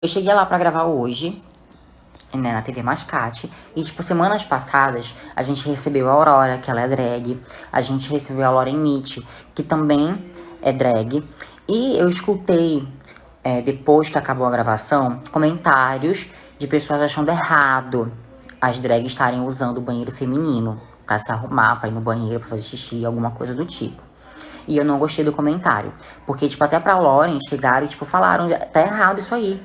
Eu cheguei lá pra gravar hoje, né, na TV Mascate. E, tipo, semanas passadas, a gente recebeu a Aurora, que ela é drag. A gente recebeu a Lauren Mitch, que também é drag. E eu escutei, é, depois que acabou a gravação, comentários de pessoas achando errado as drags estarem usando o banheiro feminino pra se arrumar, pra ir no banheiro, pra fazer xixi, alguma coisa do tipo. E eu não gostei do comentário. Porque, tipo, até pra Lauren chegaram e, tipo, falaram, tá errado isso aí.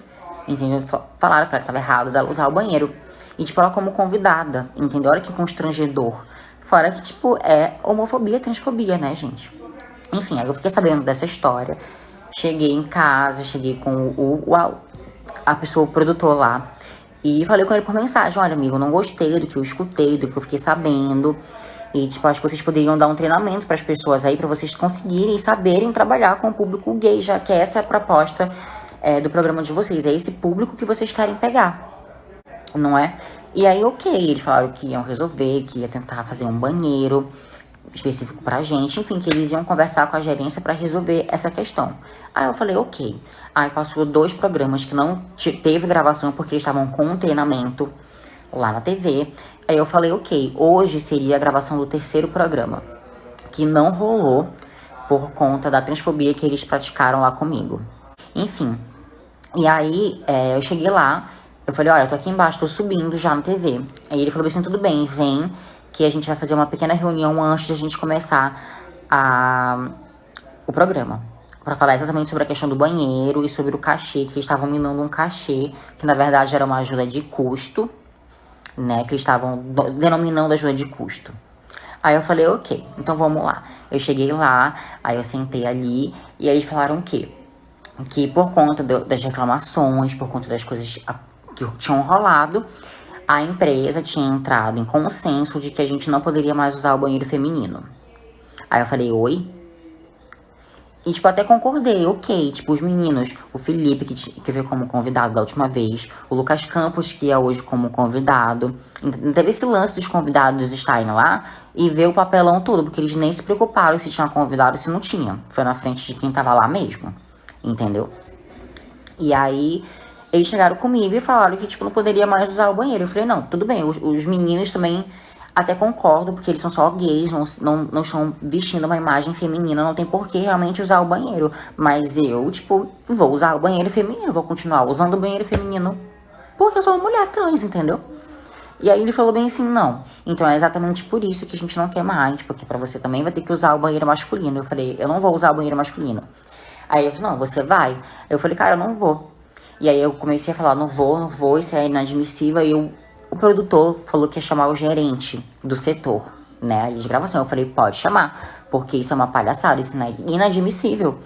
Entendeu? Falaram pra ela que tava errado dela usar o banheiro. E, tipo, ela como convidada, entendeu? Olha que constrangedor. Fora que, tipo, é homofobia, transfobia, né, gente? Enfim, aí eu fiquei sabendo dessa história. Cheguei em casa, cheguei com o, o a, a pessoa, o produtor lá. E falei com ele por mensagem, olha, amigo, não gostei do que eu escutei, do que eu fiquei sabendo. E, tipo, acho que vocês poderiam dar um treinamento para as pessoas aí, para vocês conseguirem saberem trabalhar com o público gay, já que essa é a proposta é, do programa de vocês. É esse público que vocês querem pegar, não é? E aí, ok, eles falaram que iam resolver, que ia tentar fazer um banheiro específico pra gente, enfim, que eles iam conversar com a gerência para resolver essa questão. Aí eu falei, ok. Aí passou dois programas que não teve gravação porque eles estavam com um treinamento lá na TV. Aí eu falei, ok, hoje seria a gravação do terceiro programa, que não rolou por conta da transfobia que eles praticaram lá comigo. Enfim, e aí, é, eu cheguei lá, eu falei, olha, eu tô aqui embaixo, tô subindo já na TV. Aí ele falou assim, tudo bem, vem, que a gente vai fazer uma pequena reunião antes de a gente começar a, o programa. Pra falar exatamente sobre a questão do banheiro e sobre o cachê, que eles estavam me dando um cachê, que na verdade era uma ajuda de custo, né, que eles estavam denominando ajuda de custo. Aí eu falei, ok, então vamos lá. Eu cheguei lá, aí eu sentei ali, e aí eles falaram o quê? Que por conta do, das reclamações, por conta das coisas que tinham rolado, a empresa tinha entrado em consenso de que a gente não poderia mais usar o banheiro feminino. Aí eu falei, oi? E, tipo, até concordei, ok. Tipo, os meninos, o Felipe, que, que veio como convidado da última vez, o Lucas Campos, que é hoje como convidado. Não teve esse lance dos convidados estarem lá e ver o papelão todo, porque eles nem se preocuparam se tinha convidado ou se não tinha. Foi na frente de quem tava lá mesmo entendeu? E aí, eles chegaram comigo e falaram que, tipo, não poderia mais usar o banheiro. Eu falei, não, tudo bem, os, os meninos também até concordo, porque eles são só gays, não, não, não estão vestindo uma imagem feminina, não tem por que realmente usar o banheiro. Mas eu, tipo, vou usar o banheiro feminino, vou continuar usando o banheiro feminino, porque eu sou uma mulher trans, entendeu? E aí ele falou bem assim, não. Então é exatamente por isso que a gente não quer mais, porque pra você também vai ter que usar o banheiro masculino. Eu falei, eu não vou usar o banheiro masculino. Aí ele falou, não, você vai? Eu falei, cara, eu não vou. E aí eu comecei a falar, não vou, não vou, isso é inadmissível. E eu, o produtor falou que ia chamar o gerente do setor, né, de gravação. Eu falei, pode chamar, porque isso é uma palhaçada, isso é inadmissível.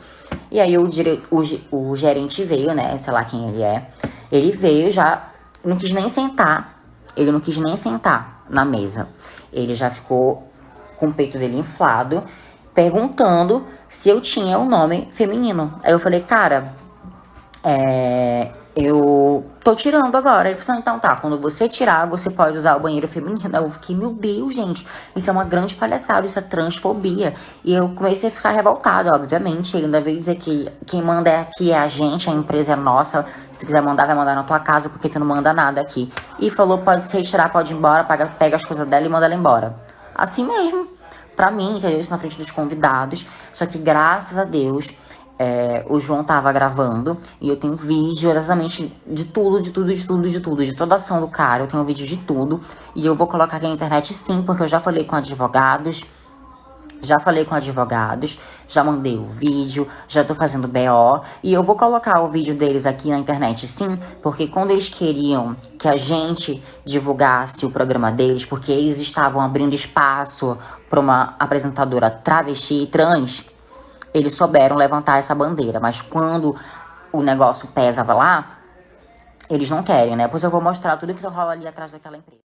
E aí o, dire... o, o gerente veio, né, sei lá quem ele é. Ele veio já, não quis nem sentar. Ele não quis nem sentar na mesa. Ele já ficou com o peito dele inflado, perguntando se eu tinha um nome feminino. Aí eu falei, cara, é, eu tô tirando agora. Ele falou assim, então tá, quando você tirar, você pode usar o banheiro feminino. Eu fiquei, meu Deus, gente, isso é uma grande palhaçada, isso é transfobia. E eu comecei a ficar revoltada, obviamente. Ele ainda veio dizer que quem manda é aqui é a gente, a empresa é nossa. Se tu quiser mandar, vai mandar na tua casa, porque tu não manda nada aqui. E falou, pode se retirar, pode ir embora, pega, pega as coisas dela e manda ela embora. Assim mesmo pra mim, entendeu? Isso na frente dos convidados. Só que graças a Deus, é, o João tava gravando e eu tenho vídeo exatamente de tudo, de tudo, de tudo, de tudo, de toda a ação do cara. Eu tenho vídeo de tudo e eu vou colocar aqui na internet sim, porque eu já falei com advogados. Já falei com advogados, já mandei o vídeo, já tô fazendo BO e eu vou colocar o vídeo deles aqui na internet sim, porque quando eles queriam que a gente divulgasse o programa deles, porque eles estavam abrindo espaço para uma apresentadora travesti e trans, eles souberam levantar essa bandeira, mas quando o negócio pesa lá, eles não querem, né? Pois eu vou mostrar tudo que rola ali atrás daquela empresa.